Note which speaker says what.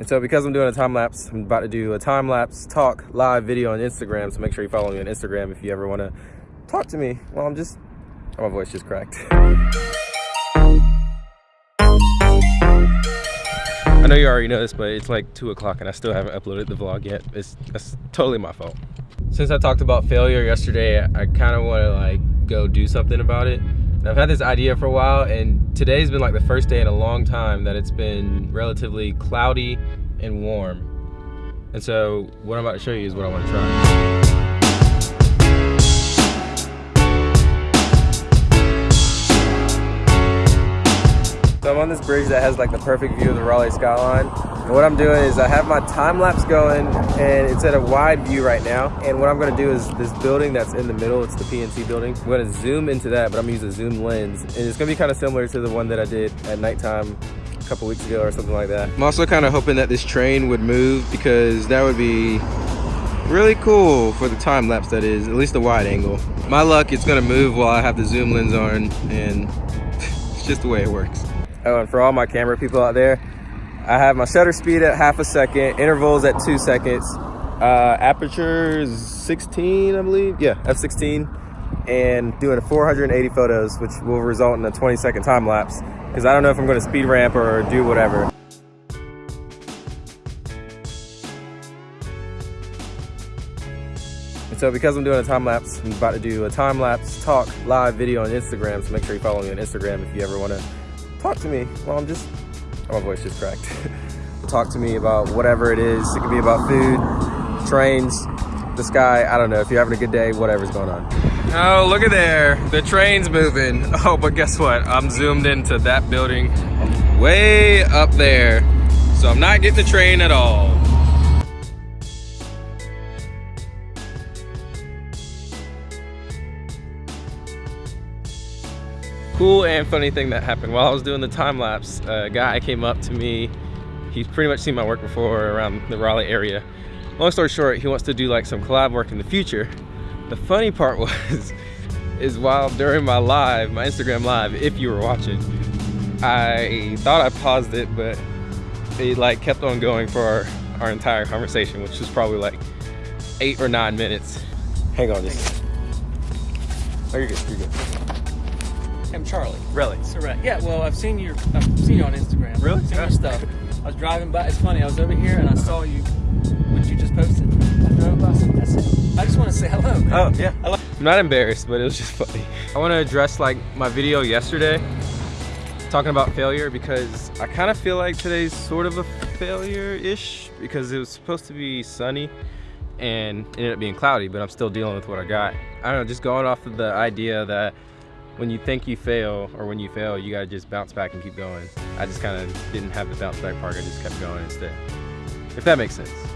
Speaker 1: And so because I'm doing a time lapse, I'm about to do a time lapse talk live video on Instagram. So make sure you follow me on Instagram if you ever want to talk to me. Well, I'm just, oh, my voice just cracked. I know you already know this, but it's like two o'clock and I still haven't uploaded the vlog yet. It's that's totally my fault. Since I talked about failure yesterday, I kind of want to like go do something about it. And I've had this idea for a while and today's been like the first day in a long time that it's been relatively cloudy and warm. And so what I'm about to show you is what I want to try. So I'm on this bridge that has like the perfect view of the Raleigh skyline. And what I'm doing is I have my time lapse going and it's at a wide view right now. And what I'm gonna do is this building that's in the middle, it's the PNC building. I'm gonna zoom into that, but I'm gonna use a zoom lens. And it's gonna be kind of similar to the one that I did at nighttime a couple weeks ago or something like that. I'm also kind of hoping that this train would move because that would be really cool for the time lapse that is, at least the wide angle. My luck, it's gonna move while I have the zoom lens on and it's just the way it works. Oh, and for all my camera people out there, I have my shutter speed at half a second, intervals at two seconds, uh, aperture is 16, I believe. Yeah, f16, and doing 480 photos, which will result in a 20 second time lapse. Because I don't know if I'm going to speed ramp or do whatever. And so because I'm doing a time lapse, I'm about to do a time lapse talk live video on Instagram. So make sure you follow me on Instagram if you ever want to talk to me. Well, I'm just, my voice just cracked. talk to me about whatever it is. It could be about food, trains, the sky. I don't know. If you're having a good day, whatever's going on. Oh, look at there. The train's moving. Oh, but guess what? I'm zoomed into that building way up there. So I'm not getting the train at all. Cool and funny thing that happened while I was doing the time lapse. A guy came up to me. He's pretty much seen my work before around the Raleigh area. Long story short, he wants to do like some collab work in the future. The funny part was, is while during my live, my Instagram live, if you were watching, I thought I paused it, but it like kept on going for our, our entire conversation, which was probably like eight or nine minutes. Hang on just. Oh, you're good, you're good.
Speaker 2: I'm Charlie.
Speaker 1: Really?
Speaker 2: Correct. Yeah. Well, I've seen your I've seen you on Instagram.
Speaker 1: Really?
Speaker 2: I've seen your stuff. I was driving by. It's funny. I was over here and I saw you. What you just posted. I drove by. That's it. I just want to say hello. Man.
Speaker 1: Oh yeah. I'm not embarrassed, but it was just funny. I want to address like my video yesterday talking about failure because I kind of feel like today's sort of a failure-ish because it was supposed to be sunny and ended up being cloudy, but I'm still dealing with what I got. I don't know, just going off of the idea that when you think you fail or when you fail, you gotta just bounce back and keep going. I just kind of didn't have the bounce back part. I just kept going instead. If that makes sense.